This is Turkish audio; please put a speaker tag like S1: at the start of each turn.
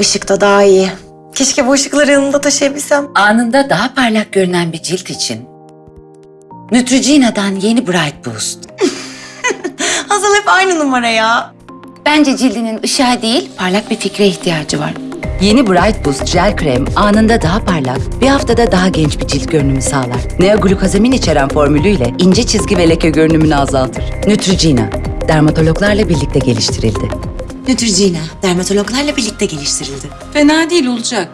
S1: Işıkta daha iyi. Keşke bu ışıkları yanımda taşıyabilsem.
S2: Anında daha parlak görünen bir cilt için Neutrogena'dan yeni Bright Boost.
S1: Hazal hep aynı numara ya.
S2: Bence cildinin ışığa değil parlak bir fikre ihtiyacı var. Yeni Bright Boost jel krem anında daha parlak, bir haftada daha genç bir cilt görünümü sağlar. Neoglukozamin içeren formülüyle ince çizgi ve leke görünümünü azaltır. Neutrogena, dermatologlarla birlikte geliştirildi.
S1: Neutrogena, dermatologlarla birlikte geliştirildi.
S3: Fena değil olacak.